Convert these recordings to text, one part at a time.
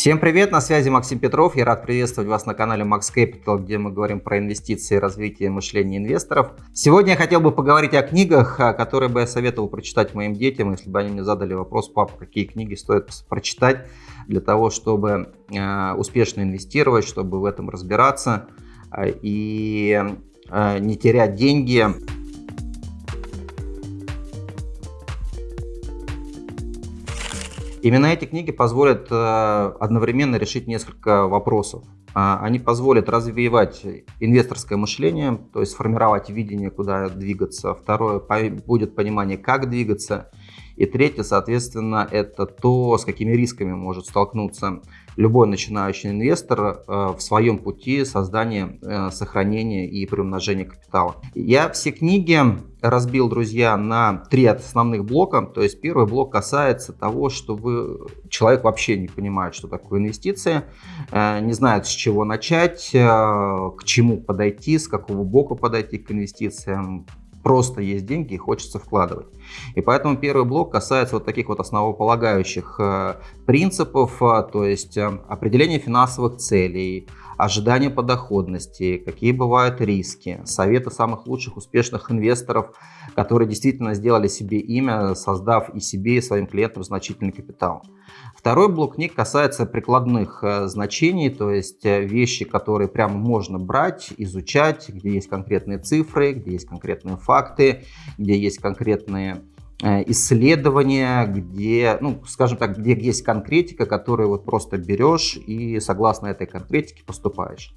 Всем привет, на связи Максим Петров. Я рад приветствовать вас на канале Max Capital, где мы говорим про инвестиции и развитие мышления инвесторов. Сегодня я хотел бы поговорить о книгах, которые бы я советовал прочитать моим детям, если бы они мне задали вопрос, папа, какие книги стоит прочитать для того, чтобы э, успешно инвестировать, чтобы в этом разбираться э, и не терять деньги. Именно эти книги позволят э, одновременно решить несколько вопросов. А, они позволят развивать инвесторское мышление, то есть формировать видение, куда двигаться. Второе, будет понимание, как двигаться. И третье, соответственно, это то, с какими рисками может столкнуться любой начинающий инвестор э, в своем пути создания, э, сохранения и приумножения капитала. Я все книги разбил, друзья, на три основных блока. То есть первый блок касается того, что вы, человек вообще не понимает, что такое инвестиции, э, не знает, с чего начать, к чему подойти, с какого бока подойти к инвестициям, просто есть деньги и хочется вкладывать. И поэтому первый блок касается вот таких вот основополагающих э, принципов, э, то есть э, определение финансовых целей, ожидания по доходности, какие бывают риски, советы самых лучших успешных инвесторов, которые действительно сделали себе имя, создав и себе, и своим клиентам значительный капитал. Второй блок книг касается прикладных э, значений, то есть э, вещи, которые прямо можно брать, изучать, где есть конкретные цифры, где есть конкретные факты, где есть конкретные Э, исследования, где, ну, скажем так, где есть конкретика, которую вот просто берешь и согласно этой конкретике поступаешь.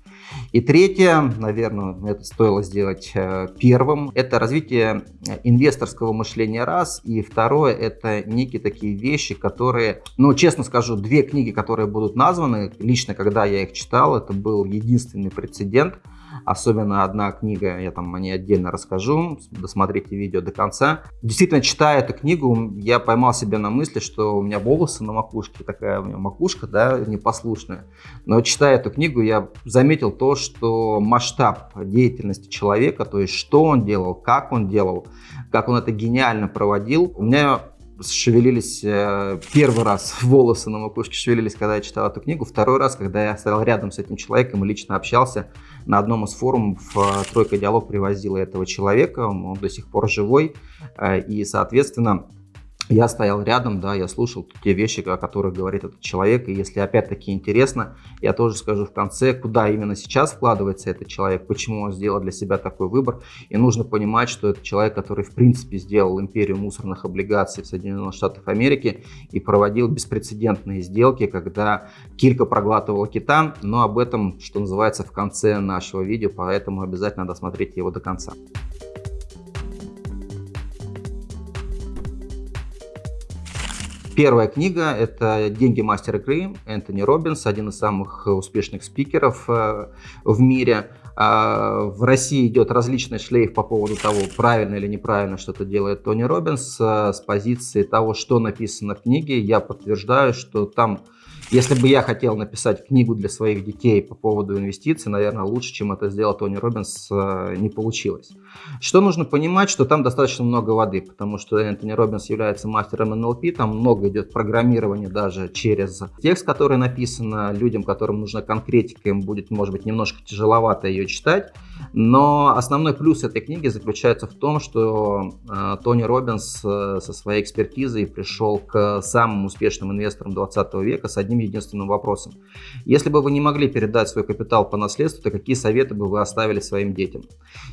И третье, наверное, это стоило сделать э, первым, это развитие инвесторского мышления раз, и второе, это некие такие вещи, которые, ну, честно скажу, две книги, которые будут названы, лично, когда я их читал, это был единственный прецедент, Особенно одна книга, я там о ней отдельно расскажу, досмотрите видео до конца. Действительно, читая эту книгу, я поймал себя на мысли, что у меня волосы на макушке, такая у меня макушка, да, непослушная. Но читая эту книгу, я заметил то, что масштаб деятельности человека, то есть что он делал, как он делал, как он это гениально проводил, у меня шевелились э, первый раз волосы на макушке шевелились, когда я читал эту книгу. Второй раз, когда я стоял рядом с этим человеком и лично общался на одном из форумов, э, Тройка Диалог привозила этого человека, он до сих пор живой. Э, и, соответственно, я стоял рядом, да, я слушал те вещи, о которых говорит этот человек, и если опять-таки интересно, я тоже скажу в конце, куда именно сейчас вкладывается этот человек, почему он сделал для себя такой выбор, и нужно понимать, что это человек, который в принципе сделал империю мусорных облигаций в Соединенных Штатах Америки и проводил беспрецедентные сделки, когда килька проглатывала кита, но об этом, что называется, в конце нашего видео, поэтому обязательно досмотрите его до конца. Первая книга – это «Деньги мастера игры» Энтони Робинс, один из самых успешных спикеров э, в мире. А, в России идет различный шлейф по поводу того, правильно или неправильно что-то делает Тони Робинс. Э, с позиции того, что написано в книге, я подтверждаю, что там если бы я хотел написать книгу для своих детей по поводу инвестиций, наверное, лучше, чем это сделал Тони Робинс, э, не получилось. Что нужно понимать, что там достаточно много воды, потому что Энтони Робинс является мастером НЛП, там много идет программирования даже через текст, который написан, людям, которым нужна конкретика, им будет, может быть, немножко тяжеловато ее читать, но основной плюс этой книги заключается в том, что э, Тони Робинс э, со своей экспертизой пришел к самым успешным инвесторам 20 века с одним единственным вопросом. Если бы вы не могли передать свой капитал по наследству, то какие советы бы вы оставили своим детям?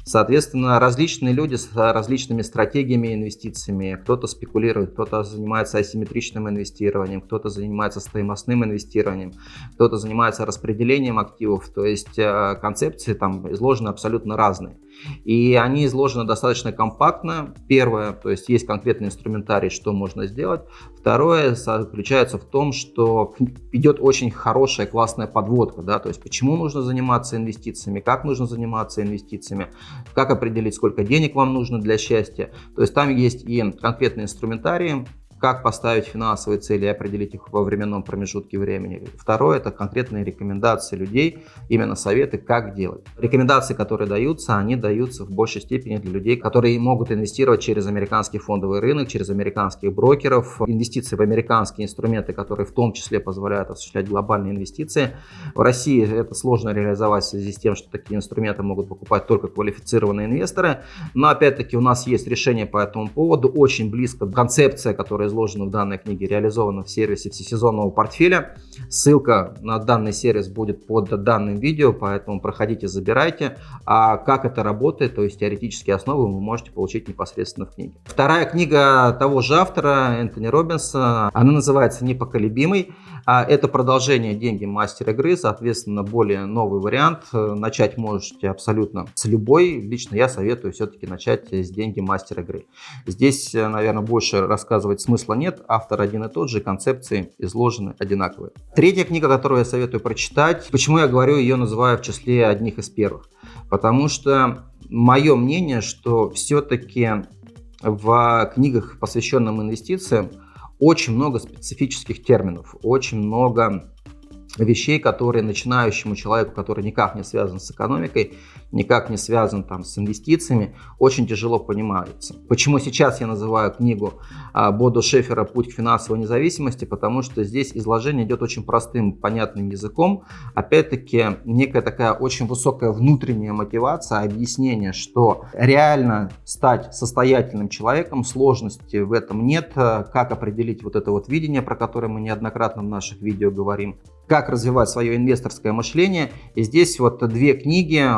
Соответственно, различные люди с различными стратегиями инвестициями, кто-то спекулирует, кто-то занимается асимметричным инвестированием, кто-то занимается стоимостным инвестированием, кто-то занимается распределением активов, то есть э, концепции там изложены абсолютно разные. И они изложены достаточно компактно. Первое, то есть есть конкретный инструментарий, что можно сделать. Второе заключается в том, что идет очень хорошая, классная подводка, да, то есть почему нужно заниматься инвестициями, как нужно заниматься инвестициями, как определить, сколько денег вам нужно для счастья. То есть там есть и конкретные инструментарии, как поставить финансовые цели и определить их во временном промежутке времени. Второе – это конкретные рекомендации людей, именно советы, как делать. Рекомендации, которые даются, они даются в большей степени для людей, которые могут инвестировать через американский фондовый рынок, через американских брокеров, инвестиции в американские инструменты, которые в том числе позволяют осуществлять глобальные инвестиции. В России это сложно реализовать в связи с тем, что такие инструменты могут покупать только квалифицированные инвесторы. Но опять-таки у нас есть решение по этому поводу. Очень близко концепция, которая изложена в данной книге, реализована в сервисе всесезонного портфеля. Ссылка на данный сервис будет под данным видео, поэтому проходите, забирайте. А как это работает, то есть теоретические основы вы можете получить непосредственно в книге. Вторая книга того же автора, Энтони Робинса, она называется «Непоколебимый». А это продолжение «Деньги мастера игры», соответственно, более новый вариант. Начать можете абсолютно с любой. Лично я советую все-таки начать с «Деньги мастера игры». Здесь, наверное, больше рассказывать смысла нет. Автор один и тот же, концепции изложены одинаковые. Третья книга, которую я советую прочитать. Почему я говорю, ее называю в числе одних из первых? Потому что мое мнение, что все-таки в книгах, посвященных инвестициям, очень много специфических терминов, очень много вещей, которые начинающему человеку, который никак не связан с экономикой, никак не связан там, с инвестициями, очень тяжело понимается. Почему сейчас я называю книгу а, Боду Шефера «Путь к финансовой независимости», потому что здесь изложение идет очень простым, понятным языком. Опять-таки, некая такая очень высокая внутренняя мотивация, объяснение, что реально стать состоятельным человеком, сложности в этом нет, как определить вот это вот видение, про которое мы неоднократно в наших видео говорим, как развивать свое инвесторское мышление. И здесь вот две книги,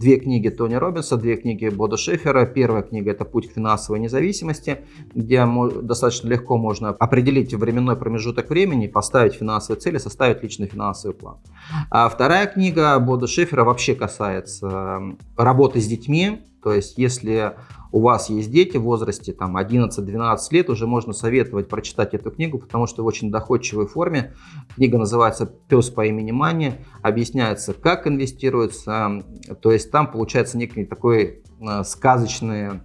две книги Тони Робинса, две книги Бода Шефера. Первая книга это «Путь к финансовой независимости», где достаточно легко можно определить временной промежуток времени, поставить финансовые цели, составить личный финансовый план. А вторая книга Бода Шефера вообще касается работы с детьми, то есть, если у вас есть дети в возрасте там, 11-12 лет, уже можно советовать прочитать эту книгу, потому что в очень доходчивой форме. Книга называется «Пес по имени Мани», объясняется, как инвестируется, то есть там получается некий такой э, сказочный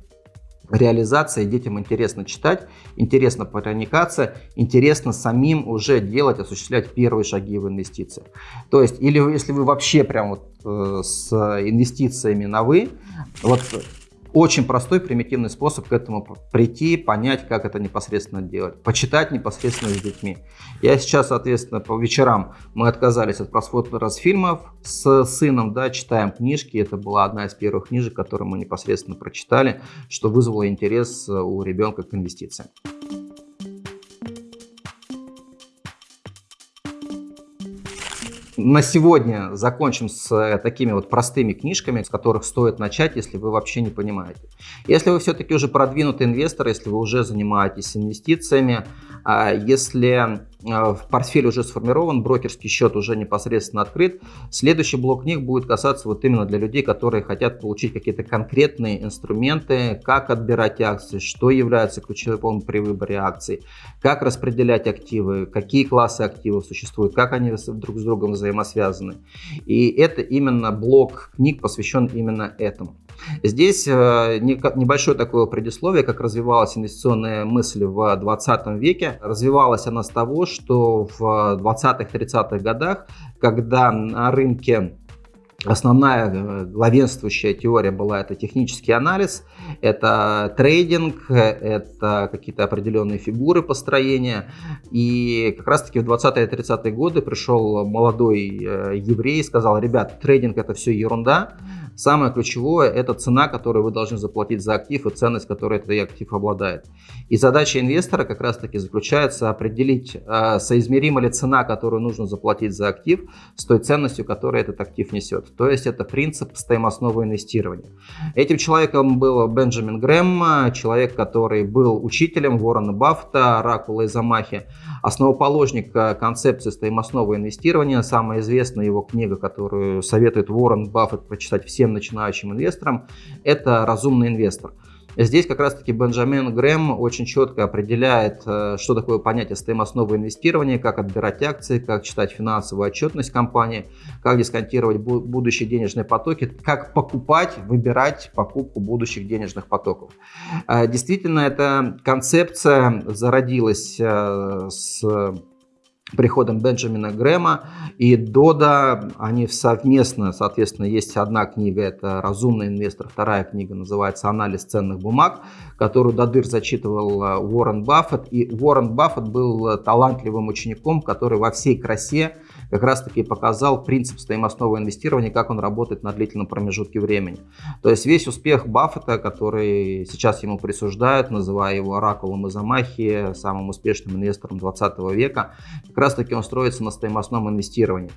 реализация, детям интересно читать, интересно проникаться, интересно самим уже делать, осуществлять первые шаги в инвестициях. То есть, или если вы вообще прям вот э, с инвестициями на вы, вот очень простой, примитивный способ к этому прийти, понять, как это непосредственно делать. Почитать непосредственно с детьми. Я сейчас, соответственно, по вечерам мы отказались от просмотра фильмов с сыном, да, читаем книжки. Это была одна из первых книжек, которую мы непосредственно прочитали, что вызвало интерес у ребенка к инвестициям. На сегодня закончим с э, такими вот простыми книжками, с которых стоит начать, если вы вообще не понимаете. Если вы все-таки уже продвинутый инвестор, если вы уже занимаетесь инвестициями, а если в портфель уже сформирован, брокерский счет уже непосредственно открыт. Следующий блок книг будет касаться вот именно для людей, которые хотят получить какие-то конкретные инструменты, как отбирать акции, что является ключевым при выборе акций, как распределять активы, какие классы активов существуют, как они друг с другом взаимосвязаны. И это именно блок книг посвящен именно этому. Здесь э, небольшое такое предисловие, как развивалась инвестиционная мысль в 20 веке. Развивалась она с того, что в 20-30-х годах, когда на рынке Основная э, главенствующая теория была это технический анализ, это трейдинг, это какие-то определенные фигуры построения. И как раз таки в 20-е 30-е годы пришел молодой э, еврей и сказал, ребят, трейдинг это все ерунда, Самое ключевое – это цена, которую вы должны заплатить за актив и ценность, которую этот актив обладает. И задача инвестора как раз-таки заключается определить, э, соизмерима ли цена, которую нужно заплатить за актив, с той ценностью, которую этот актив несет. То есть это принцип стоимостного инвестирования. Этим человеком был Бенджамин Грэм, человек, который был учителем Уоррена Баффета, Ракула и Замахи, основоположник э, концепции стоимостного инвестирования. Самая известная его книга, которую советует Уоррен Баффет прочитать всем начинающим инвесторам, это «Разумный инвестор». Здесь как раз-таки Бенджамин Грэм очень четко определяет, э, что такое понятие стоимостного инвестирования, как отбирать акции, как читать финансовую отчетность компании, как дисконтировать будущие денежные потоки, как покупать, выбирать покупку будущих денежных потоков. Э, действительно, эта концепция зародилась э, с приходом Бенджамина Грэма и Дода, они совместно, соответственно, есть одна книга, это «Разумный инвестор», вторая книга называется «Анализ ценных бумаг», которую Дадыр зачитывал э, Уоррен Баффет, и Уоррен Баффет был талантливым учеником, который во всей красе как раз-таки показал принцип стоимостного инвестирования, как он работает на длительном промежутке времени. То есть весь успех Баффета, который сейчас ему присуждают, называя его оракулом из Амахи, самым успешным инвестором 20 века, как раз-таки он строится на стоимостном инвестировании.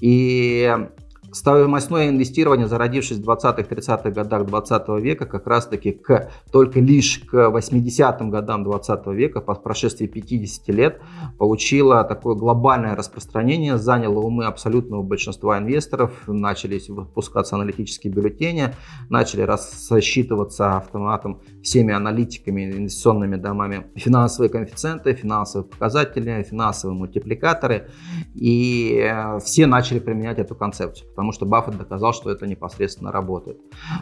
И Стоимостное инвестирование, зародившись в 20-30-х годах 20 века, как раз-таки к, только лишь к 80-м годам 20 века, по прошествии 50 лет, получило такое глобальное распространение, заняло умы абсолютного большинства инвесторов, начались выпускаться аналитические бюллетени, начали рассчитываться автоматом всеми аналитиками, инвестиционными домами финансовые коэффициенты, финансовые показатели, финансовые мультипликаторы, и э, все начали применять эту концепцию потому что Баффет доказал, что это непосредственно работает.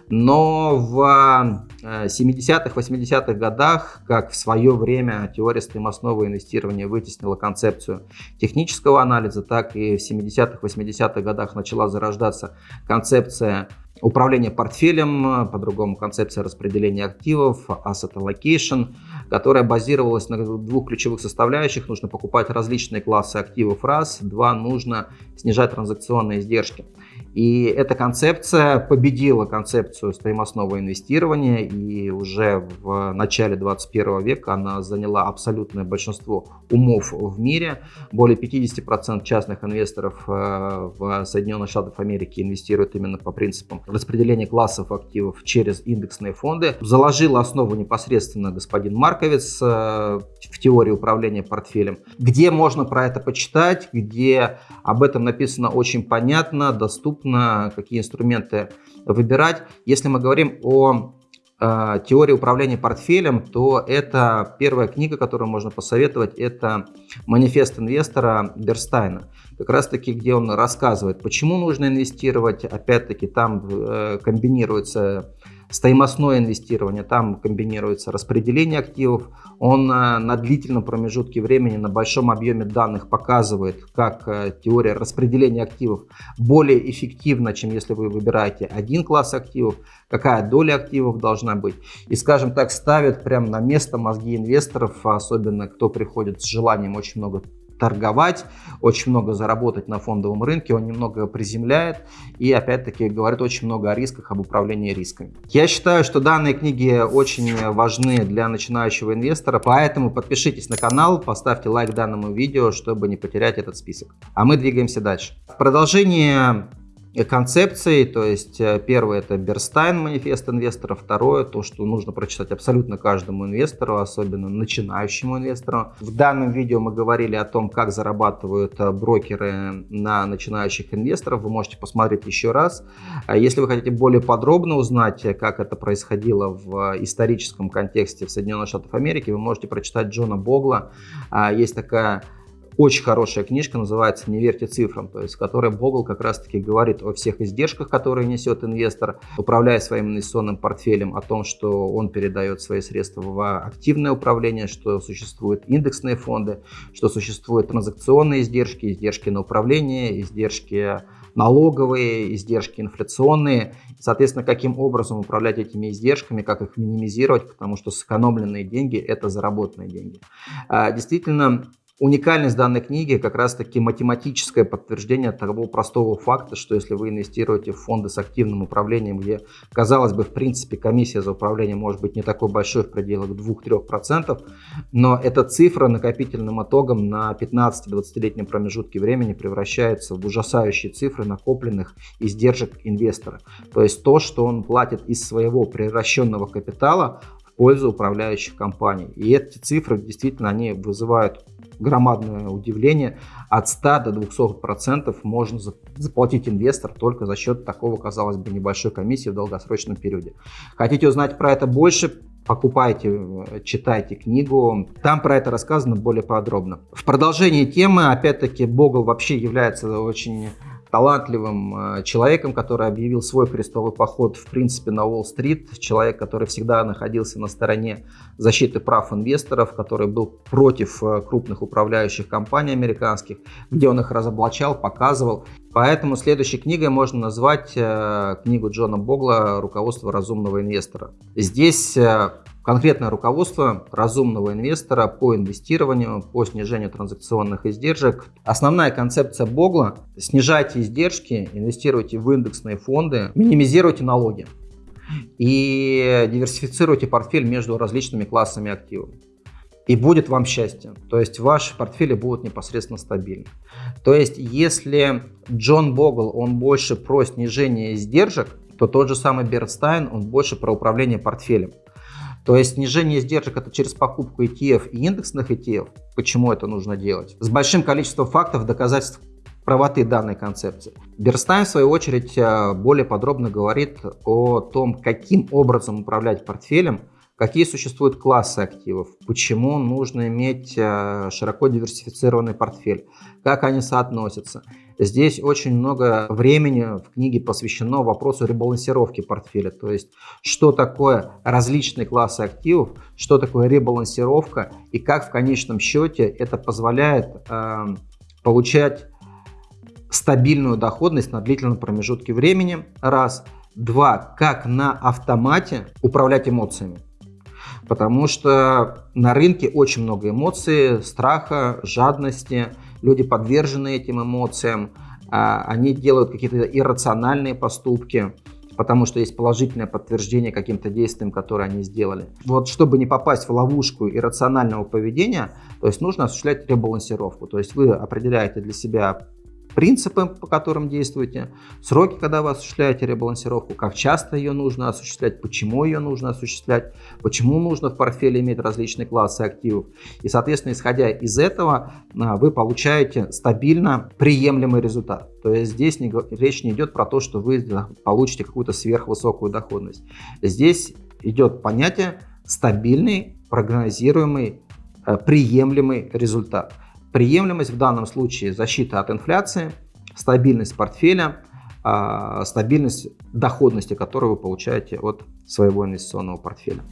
Но в 70-х, э, 80-х годах, как в свое время теория стоимостного инвестирования вытеснила концепцию технического анализа, так и в 70-х, 80-х годах начала зарождаться концепция управления портфелем, по-другому концепция распределения активов, asset allocation, которая базировалась на двух ключевых составляющих. Нужно покупать различные классы активов раз, два, нужно снижать транзакционные издержки. И эта концепция победила концепцию стоимостного инвестирования, и уже в начале 21 века она заняла абсолютное большинство умов в мире. Более 50% частных инвесторов э, в Соединенных Штатах Америки инвестируют именно по принципам распределения классов активов через индексные фонды. Заложил основу непосредственно господин Марковец э, в теории управления портфелем. Где можно про это почитать, где об этом написано очень понятно, доступно доступно, какие инструменты выбирать. Если мы говорим о э, теории управления портфелем, то это первая книга, которую можно посоветовать, это «Манифест инвестора» Берстайна. Как раз таки, где он рассказывает, почему нужно инвестировать, опять-таки там э, комбинируется стоимостное инвестирование, там комбинируется распределение активов. Он э, на длительном промежутке времени, на большом объеме данных показывает, как э, теория распределения активов более эффективна, чем если вы выбираете один класс активов, какая доля активов должна быть. И, скажем так, ставит прямо на место мозги инвесторов, особенно кто приходит с желанием очень много торговать, очень много заработать на фондовом рынке, он немного приземляет и опять-таки говорит очень много о рисках, об управлении рисками. Я считаю, что данные книги очень важны для начинающего инвестора, поэтому подпишитесь на канал, поставьте лайк данному видео, чтобы не потерять этот список. А мы двигаемся дальше. В продолжение концепций. То есть э, первое это Берстайн, манифест инвестора. Второе, то, что нужно прочитать абсолютно каждому инвестору, особенно начинающему инвестору. В данном видео мы говорили о том, как зарабатывают э, брокеры на начинающих инвесторов. Вы можете посмотреть еще раз. А если вы хотите более подробно узнать, э, как это происходило в историческом контексте в Соединенных Штатах Америки, вы можете прочитать Джона Богла. А, есть такая очень хорошая книжка, называется «Не верьте цифрам», то есть в которой Богл как раз-таки говорит о всех издержках, которые несет инвестор, управляя своим инвестиционным портфелем, о том, что он передает свои средства в активное управление, что существуют индексные фонды, что существуют транзакционные издержки, издержки на управление, издержки налоговые, издержки инфляционные. Соответственно, каким образом управлять этими издержками, как их минимизировать, потому что сэкономленные деньги – это заработанные деньги. А, действительно, Уникальность данной книги как раз-таки математическое подтверждение того простого факта, что если вы инвестируете в фонды с активным управлением, где, казалось бы, в принципе, комиссия за управление может быть не такой большой в пределах 2-3%, но эта цифра накопительным итогом на 15-20-летнем промежутке времени превращается в ужасающие цифры накопленных издержек инвестора. То есть то, что он платит из своего превращенного капитала пользу управляющих компаний. И эти цифры действительно они вызывают громадное удивление. От 100 до 200 процентов можно заплатить инвестор только за счет такого, казалось бы, небольшой комиссии в долгосрочном периоде. Хотите узнать про это больше? покупайте, читайте книгу. Там про это рассказано более подробно. В продолжении темы, опять-таки, Богл вообще является очень талантливым э, человеком, который объявил свой крестовый поход, в принципе, на Уолл-стрит. Человек, который всегда находился на стороне защиты прав инвесторов, который был против э, крупных управляющих компаний американских, где он их разоблачал, показывал. Поэтому следующей книгой можно назвать э, книгу Джона Богла «Руководство разумного инвестора». Здесь конкретное руководство разумного инвестора по инвестированию, по снижению транзакционных издержек. Основная концепция Богла – снижайте издержки, инвестируйте в индексные фонды, минимизируйте налоги и диверсифицируйте портфель между различными классами активов. И будет вам счастье. То есть ваши портфели будут непосредственно стабильны. То есть если Джон Богл, он больше про снижение издержек, то тот же самый Бернстайн, он больше про управление портфелем. То есть снижение издержек это через покупку ETF и индексных ETF. Почему это нужно делать? С большим количеством фактов, доказательств правоты данной концепции. Берстайн, в свою очередь, э, более подробно говорит о том, каким образом управлять портфелем, какие существуют классы активов, почему нужно иметь э, широко диверсифицированный портфель, как они соотносятся. Здесь очень много времени в книге посвящено вопросу ребалансировки портфеля, то есть что такое различные классы активов, что такое ребалансировка и как в конечном счете это позволяет э, получать стабильную доходность на длительном промежутке времени, раз. Два, как на автомате управлять эмоциями. Потому что на рынке очень много эмоций, страха, жадности, люди подвержены этим эмоциям, а, они делают какие-то иррациональные поступки, потому что есть положительное подтверждение каким-то действиям, которые они сделали. Вот чтобы не попасть в ловушку иррационального поведения, то есть нужно осуществлять ребалансировку. То есть вы определяете для себя принципы, по которым действуете, сроки, когда вы осуществляете ребалансировку, как часто ее нужно осуществлять, почему ее нужно осуществлять, почему нужно в портфеле иметь различные классы активов. И, соответственно, исходя из этого, а, вы получаете стабильно приемлемый результат. То есть здесь не, речь не идет про то, что вы получите какую-то сверхвысокую доходность. Здесь идет понятие стабильный, прогнозируемый, э, приемлемый результат. Приемлемость в данном случае защита от инфляции, стабильность портфеля, а, стабильность доходности, которую вы получаете от своего инвестиционного портфеля.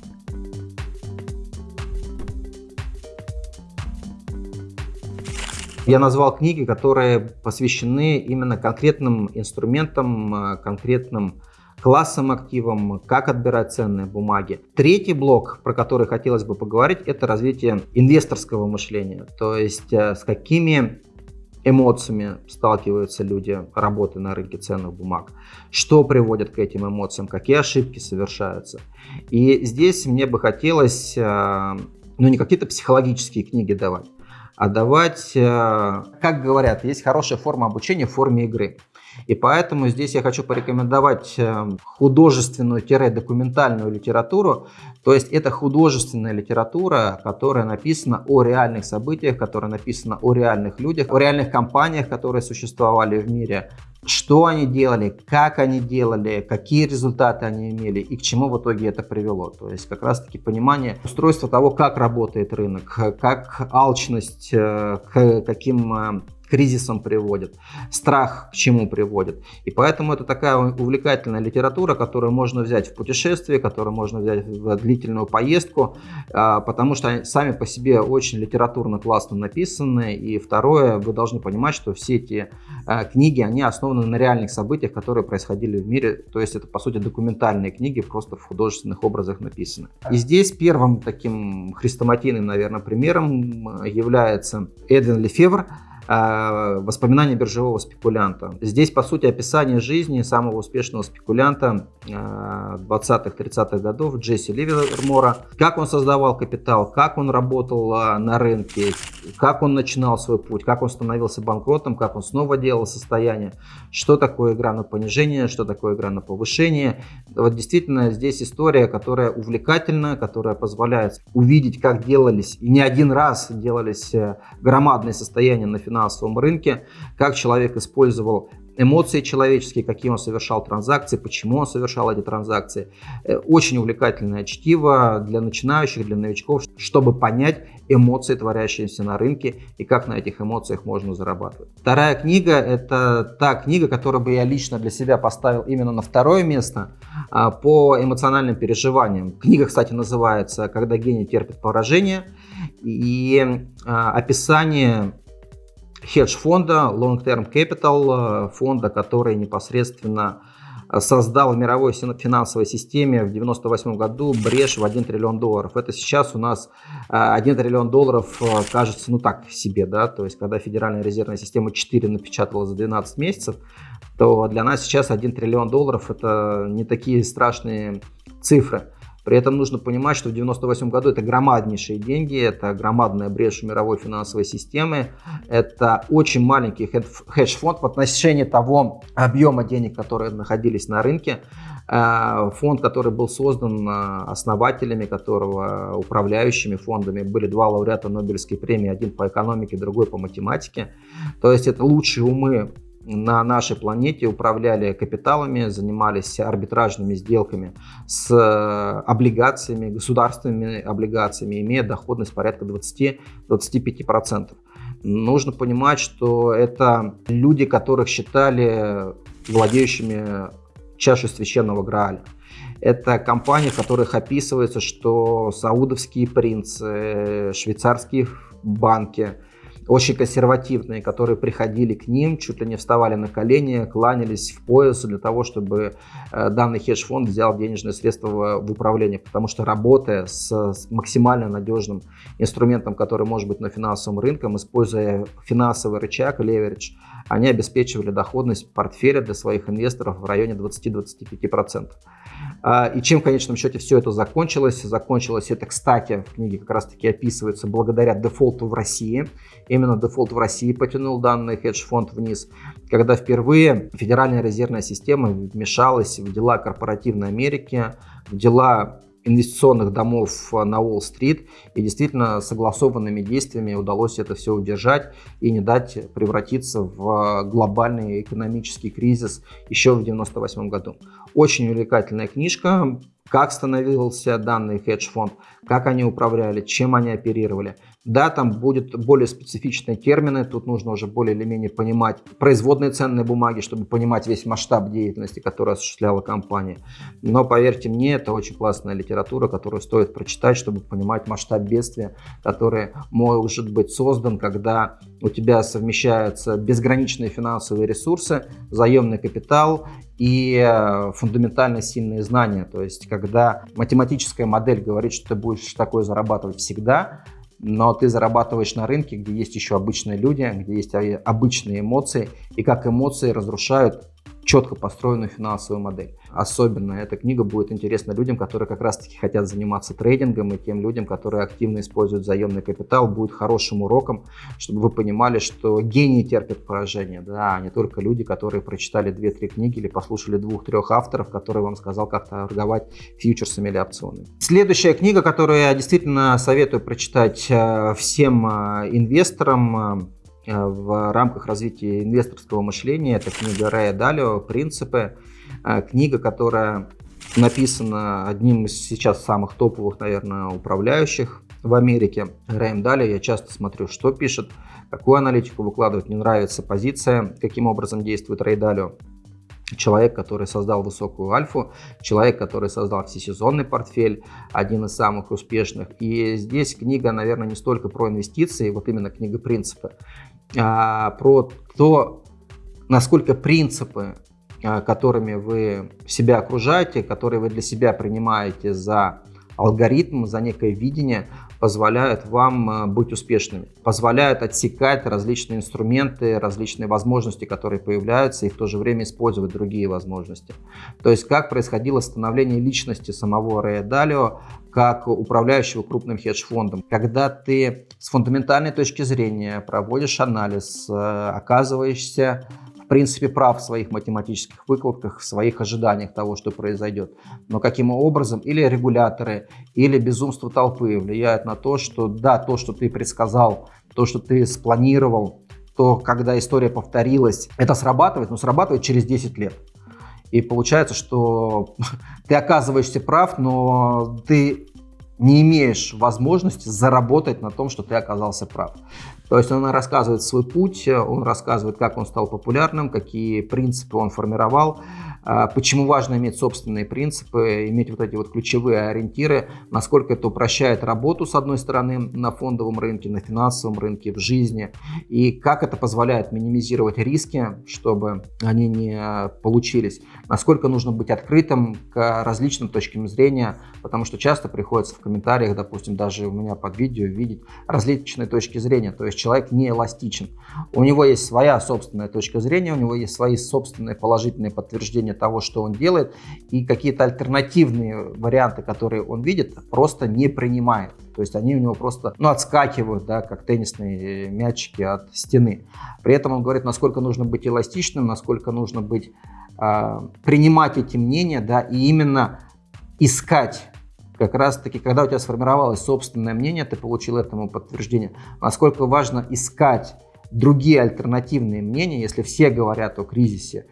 Я назвал книги, которые посвящены именно конкретным инструментам, а, конкретным классом активам, как отбирать ценные бумаги. Третий блок, про который хотелось бы поговорить, это развитие инвесторского мышления. То есть э, с какими эмоциями сталкиваются люди, работая на рынке ценных бумаг, что приводит к этим эмоциям, какие ошибки совершаются. И здесь мне бы хотелось, э, ну не какие-то психологические книги давать, а давать, э, как говорят, есть хорошая форма обучения в форме игры. И поэтому здесь я хочу порекомендовать э, художественную-документальную литературу. То есть это художественная литература, которая написана о реальных событиях, которая написана о реальных людях, о реальных компаниях, которые существовали в мире, что они делали, как они делали, какие результаты они имели и к чему в итоге это привело. То есть как раз таки понимание устройства того, как работает рынок, как алчность, э, к каким кризисом приводит, страх к чему приводит. И поэтому это такая увлекательная литература, которую можно взять в путешествие, которую можно взять в длительную поездку, а, потому что они сами по себе очень литературно классно написаны. И второе, вы должны понимать, что все эти а, книги, они основаны на реальных событиях, которые происходили в мире. То есть это, по сути, документальные книги, просто в художественных образах написаны. И здесь первым таким хрестоматийным, наверное, примером является Эдвин Лефевр, воспоминания биржевого спекулянта. Здесь, по сути, описание жизни самого успешного спекулянта 20-30-х а, годов Джесси Ливермора. Как он создавал капитал, как он работал а, на рынке, как он начинал свой путь, как он становился банкротом, как он снова делал состояние, что такое игра на понижение, что такое игра на повышение. Вот действительно здесь история, которая увлекательна, которая позволяет увидеть, как делались, и не один раз делались э, громадные состояния на финансовом финансовом рынке, как человек использовал эмоции человеческие, какие он совершал транзакции, почему он совершал эти транзакции. Э, очень увлекательное чтиво для начинающих, для новичков, чтобы понять эмоции, творящиеся на рынке и как на этих эмоциях можно зарабатывать. Вторая книга – это та книга, которую бы я лично для себя поставил именно на второе место а, по эмоциональным переживаниям. Книга, кстати, называется «Когда гений терпит поражение». И а, описание хедж-фонда Long Term Capital, э, фонда, который непосредственно э, создал в мировой финансовой системе в 1998 году брешь в 1 триллион долларов. Это сейчас у нас 1 э, триллион долларов кажется, ну так себе, да, то есть когда Федеральная резервная система 4 напечатала за 12 месяцев, то для нас сейчас 1 триллион долларов это не такие страшные цифры. При этом нужно понимать, что в 1998 году это громаднейшие деньги, это громадная брешь мировой финансовой системы, это очень маленький хедж-фонд в отношении того объема денег, которые находились на рынке. Э, фонд, который был создан э, основателями которого, управляющими фондами, были два лауреата Нобелевской премии, один по экономике, другой по математике. То есть это лучшие умы на нашей планете управляли капиталами, занимались арбитражными сделками с э, облигациями, государственными облигациями, имея доходность порядка 20-25%. Нужно понимать, что это люди, которых считали владеющими чашей священного Грааля. Это компании, в которых описывается, что саудовские принцы, швейцарские банки – очень консервативные, которые приходили к ним, чуть ли не вставали на колени, кланялись в пояс для того, чтобы э, данный хедж-фонд взял денежные средства в, управление. Потому что работая с максимально надежным инструментом, который может быть на финансовом рынке, используя финансовый рычаг, leverage, они обеспечивали доходность портфеля для своих инвесторов в районе 20-25%. А, и чем в конечном счете все это закончилось? Закончилось это, кстати, в книге как раз таки описывается благодаря дефолту в России. Именно дефолт в России потянул данный хедж-фонд вниз, когда впервые Федеральная резервная система вмешалась в дела корпоративной Америки, в дела инвестиционных домов на Уолл-стрит. И действительно согласованными действиями удалось это все удержать и не дать превратиться в глобальный экономический кризис еще в 1998 году. Очень увлекательная книжка как становился данный хедж-фонд, как они управляли, чем они оперировали. Да, там будут более специфичные термины, тут нужно уже более или менее понимать производные ценные бумаги, чтобы понимать весь масштаб деятельности, которую осуществляла компания. Но поверьте мне, это очень классная литература, которую стоит прочитать, чтобы понимать масштаб бедствия, который может быть создан, когда у тебя совмещаются безграничные финансовые ресурсы, заемный капитал и э, фундаментально сильные знания. То есть, когда математическая модель говорит, что ты будешь такое зарабатывать всегда, но ты зарабатываешь на рынке, где есть еще обычные люди, где есть обычные эмоции, и как эмоции разрушают четко построенную финансовую модель. Особенно эта книга будет интересна людям, которые как раз-таки хотят заниматься трейдингом, и тем людям, которые активно используют заемный капитал, будет хорошим уроком, чтобы вы понимали, что гении терпят поражение, да, а не только люди, которые прочитали 2-3 книги или послушали двух-трех авторов, которые вам сказал, как торговать фьючерсами или опционами. Следующая книга, которую я действительно советую прочитать э, всем э, инвесторам, э, в рамках развития инвесторского мышления. Это книга Рэя Далио «Принципы». Э, книга, которая написана одним из сейчас самых топовых, наверное, управляющих в Америке. Рэем Далио. Я часто смотрю, что пишет, какую аналитику выкладывает. Мне нравится позиция, каким образом действует Рэй Далио человек, который создал высокую альфу, человек, который создал всесезонный портфель, один из самых успешных. И здесь книга, наверное, не столько про инвестиции, вот именно книга принципы, а про то, насколько принципы, а, которыми вы себя окружаете, которые вы для себя принимаете за алгоритм, за некое видение, позволяют вам э, быть успешными, позволяют отсекать различные инструменты, различные возможности, которые появляются, и в то же время использовать другие возможности. То есть как происходило становление личности самого Рэя Далио, как управляющего крупным хедж-фондом. Когда ты с фундаментальной точки зрения проводишь анализ, э, оказываешься принципе прав в своих математических выкладках, в своих ожиданиях того, что произойдет. Но каким образом или регуляторы, или безумство толпы влияют на то, что да, то, что ты предсказал, то, что ты спланировал, что когда история повторилась, это срабатывает, но срабатывает через 10 лет. И получается, что ты оказываешься прав, но ты не имеешь возможности заработать на том, что ты оказался прав. То есть он рассказывает свой путь, он рассказывает, как он стал популярным, какие принципы он формировал, почему важно иметь собственные принципы, иметь вот эти вот ключевые ориентиры, насколько это упрощает работу, с одной стороны, на фондовом рынке, на финансовом рынке, в жизни, и как это позволяет минимизировать риски, чтобы они не получились, насколько нужно быть открытым к различным точкам зрения, потому что часто приходится в комментариях, допустим, даже у меня под видео видеть различные точки зрения, то есть человек не эластичен. У него есть своя собственная точка зрения, у него есть свои собственные положительные подтверждения понимание того, что он делает, и какие-то альтернативные варианты, которые он видит, просто не принимает. То есть они у него просто ну, отскакивают, да, как теннисные мячики от стены. При этом он говорит, насколько нужно быть эластичным, насколько нужно быть, э, принимать эти мнения, да, и именно искать как раз таки, когда у тебя сформировалось собственное мнение, ты получил этому подтверждение, насколько важно искать другие альтернативные мнения, если все говорят о кризисе,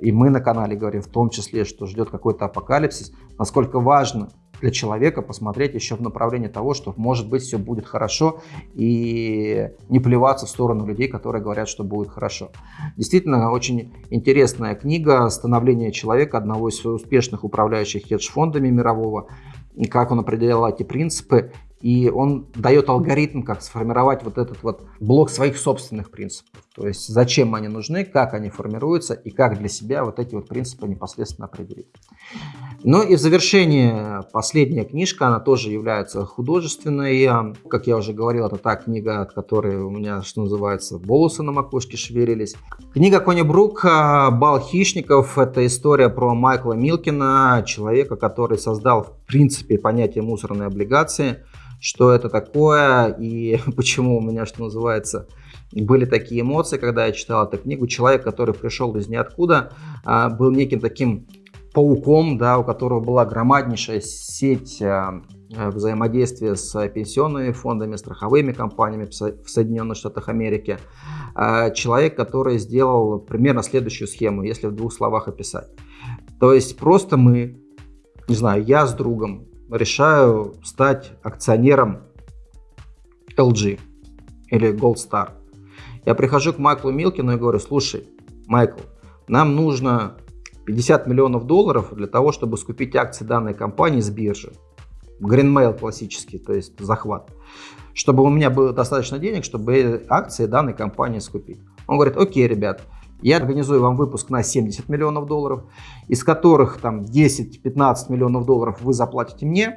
и мы на канале говорим в том числе, что ждет какой-то апокалипсис, насколько важно для человека посмотреть еще в направлении того, что может быть все будет хорошо и не плеваться в сторону людей, которые говорят, что будет хорошо. Действительно, очень интересная книга «Становление человека», одного из успешных управляющих хедж-фондами мирового, и как он определял эти принципы и он дает алгоритм, как сформировать вот этот вот блок своих собственных принципов. То есть зачем они нужны, как они формируются и как для себя вот эти вот принципы непосредственно определить. Ну и в завершение последняя книжка, она тоже является художественной. Как я уже говорил, это та книга, от которой у меня, что называется, волосы на макушке шевелились. Книга Кони Брук «Бал хищников» — это история про Майкла Милкина, человека, который создал в принципе понятие мусорной облигации — что это такое и почему у меня, что называется, были такие эмоции, когда я читал эту книгу. Человек, который пришел из ниоткуда, а, был неким таким пауком, да, у которого была громаднейшая сеть а, взаимодействия с пенсионными фондами, страховыми компаниями в Соединенных Штатах Америки. А, человек, который сделал примерно следующую схему, если в двух словах описать. То есть просто мы, не знаю, я с другом решаю стать акционером LG или Gold Star. Я прихожу к Майклу Милкину и говорю, слушай, Майкл, нам нужно 50 миллионов долларов для того, чтобы скупить акции данной компании с биржи. Greenmail классический, то есть захват. Чтобы у меня было достаточно денег, чтобы акции данной компании скупить. Он говорит, окей, ребят, я организую вам выпуск на 70 миллионов долларов, из которых там 10-15 миллионов долларов вы заплатите мне,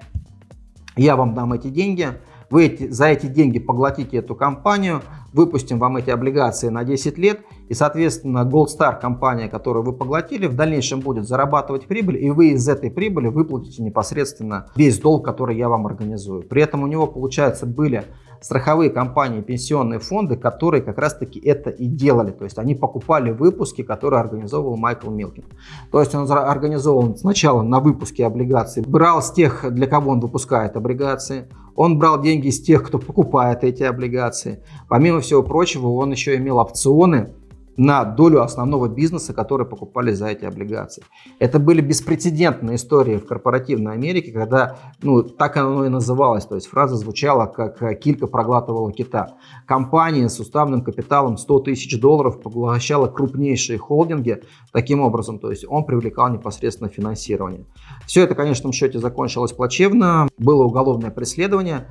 я вам дам эти деньги, вы эти, за эти деньги поглотите эту компанию, выпустим вам эти облигации на 10 лет, и, соответственно, Gold Star компания, которую вы поглотили, в дальнейшем будет зарабатывать прибыль, и вы из этой прибыли выплатите непосредственно весь долг, который я вам организую. При этом у него, получается, были страховые компании, пенсионные фонды, которые как раз-таки это и делали. То есть они покупали выпуски, которые организовывал Майкл Милкин. То есть он организовал сначала на выпуске облигаций, брал с тех, для кого он выпускает облигации, он брал деньги с тех, кто покупает эти облигации. Помимо всего прочего, он еще имел опционы, на долю основного бизнеса, который покупали за эти облигации. Это были беспрецедентные истории в корпоративной Америке, когда, ну, так оно и называлось, то есть фраза звучала, как э, килька проглатывала кита. Компания с уставным капиталом 100 тысяч долларов поглощала крупнейшие холдинги таким образом, то есть он привлекал непосредственно финансирование. Все это, в конечном счете, закончилось плачевно, было уголовное преследование,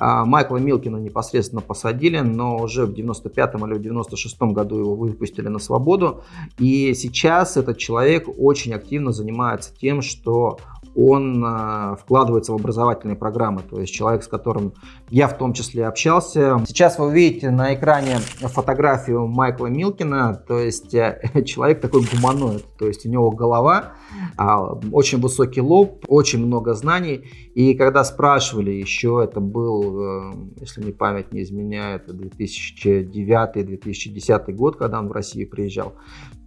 Майкла Милкина непосредственно посадили, но уже в 95 или в 96 году его выпустили на свободу. И сейчас этот человек очень активно занимается тем, что он э, вкладывается в образовательные программы, то есть человек, с которым я в том числе общался. Сейчас вы видите на экране фотографию Майкла Милкина, то есть э, человек такой гуманоид, то есть у него голова, э, очень высокий лоб, очень много знаний, и когда спрашивали, еще это был, э, если мне память не изменяет, 2009-2010 год, когда он в Россию приезжал,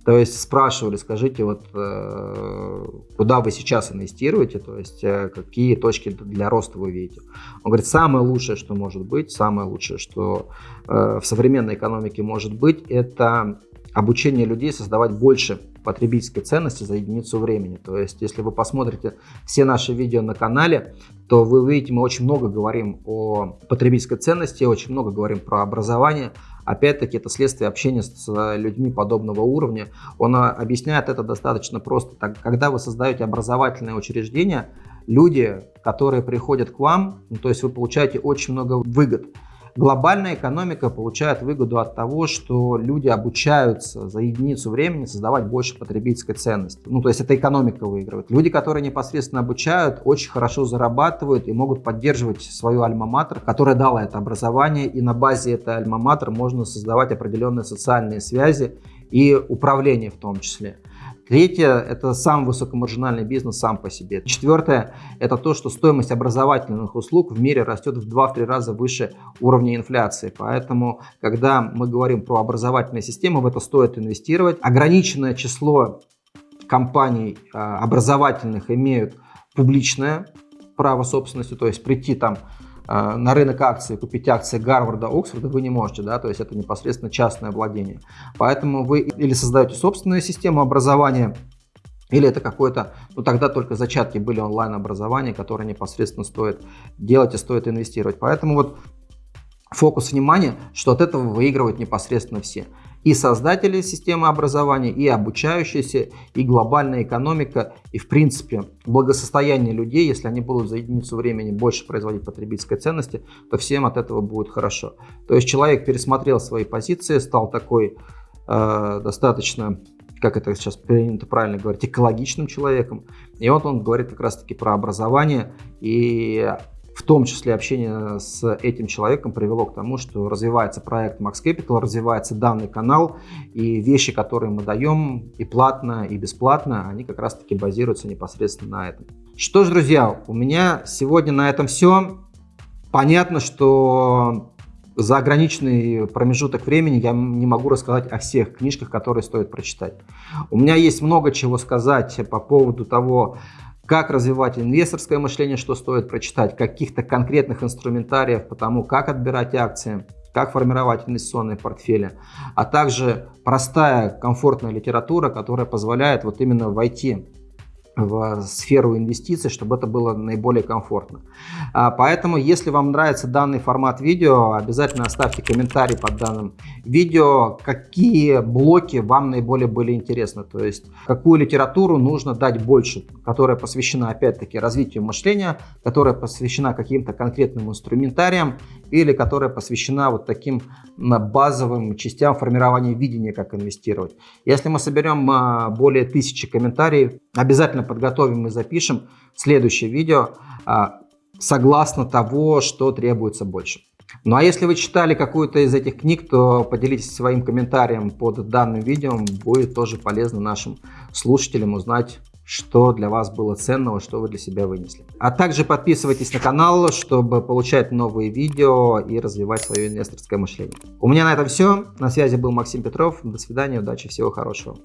То есть спрашивали, скажите, вот э, куда вы сейчас инвестируете, то есть э, какие точки для роста вы видите. Он говорит, самое лучшее, что может быть, самое лучшее, что э, в современной экономике может быть, это обучение людей создавать больше потребительской ценности за единицу времени. То есть, если вы посмотрите все наши видео на канале, то вы увидите, мы очень много говорим о потребительской ценности, очень много говорим про образование. Опять-таки, это следствие общения с людьми подобного уровня. Он объясняет это достаточно просто. Так, когда вы создаете образовательное учреждение, люди, которые приходят к вам, ну, то есть вы получаете очень много выгод. Глобальная экономика получает выгоду от того, что люди обучаются за единицу времени создавать больше потребительской ценности. Ну, то есть это экономика выигрывает. Люди, которые непосредственно обучают, очень хорошо зарабатывают и могут поддерживать свою альма-матер, которая дала это образование, и на базе этой альма-матер можно создавать определенные социальные связи и управление в том числе. Третье – это сам высокомаржинальный бизнес сам по себе. Четвертое – это то, что стоимость образовательных услуг в мире растет в 2-3 раза выше уровня инфляции. Поэтому, когда мы говорим про образовательные системы, в это стоит инвестировать. Ограниченное число компаний а, образовательных имеют публичное право собственности, то есть прийти там на рынок акций, купить акции Гарварда, Оксфорда вы не можете, да, то есть это непосредственно частное владение. Поэтому вы или создаете собственную систему образования, или это какое-то, ну тогда только зачатки были онлайн-образования, которое непосредственно стоит делать и стоит инвестировать. Поэтому вот фокус внимания, что от этого выигрывают непосредственно все и создатели системы образования, и обучающиеся, и глобальная экономика, и в принципе благосостояние людей, если они будут за единицу времени больше производить потребительской ценности, то всем от этого будет хорошо. То есть человек пересмотрел свои позиции, стал такой э, достаточно как это сейчас принято правильно говорить, экологичным человеком. И вот он говорит как раз-таки про образование и в том числе общение с этим человеком привело к тому, что развивается проект Max Capital, развивается данный канал, и вещи, которые мы даем и платно, и бесплатно, они как раз-таки базируются непосредственно на этом. Что ж, друзья, у меня сегодня на этом все. Понятно, что за ограниченный промежуток времени я не могу рассказать о всех книжках, которые стоит прочитать. У меня есть много чего сказать по поводу того, как развивать инвесторское мышление, что стоит прочитать, каких-то конкретных инструментариев по тому, как отбирать акции, как формировать инвестиционные портфели, а также простая комфортная литература, которая позволяет вот именно войти в сферу инвестиций, чтобы это было наиболее комфортно. А, поэтому, если вам нравится данный формат видео, обязательно оставьте комментарий под данным видео, какие блоки вам наиболее были интересны, то есть какую литературу нужно дать больше, которая посвящена опять-таки развитию мышления, которая посвящена каким-то конкретным инструментариям или которая посвящена вот таким базовым частям формирования видения, как инвестировать. Если мы соберем а, более тысячи комментариев, обязательно подготовим и запишем следующее видео а, согласно того, что требуется больше. Ну а если вы читали какую-то из этих книг, то поделитесь своим комментарием под данным видео. Будет тоже полезно нашим слушателям узнать, что для вас было ценного, что вы для себя вынесли. А также подписывайтесь на канал, чтобы получать новые видео и развивать свое инвесторское мышление. У меня на этом все. На связи был Максим Петров. До свидания, удачи, всего хорошего.